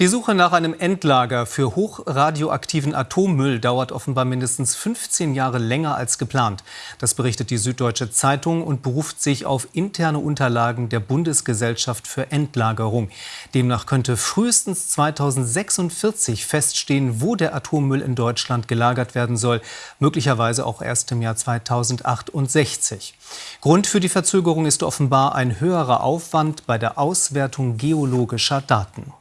Die Suche nach einem Endlager für hochradioaktiven Atommüll dauert offenbar mindestens 15 Jahre länger als geplant. Das berichtet die Süddeutsche Zeitung und beruft sich auf interne Unterlagen der Bundesgesellschaft für Endlagerung. Demnach könnte frühestens 2046 feststehen, wo der Atommüll in Deutschland gelagert werden soll, möglicherweise auch erst im Jahr 2068. Grund für die Verzögerung ist offenbar ein höherer Aufwand bei der Auswertung geologischer Daten.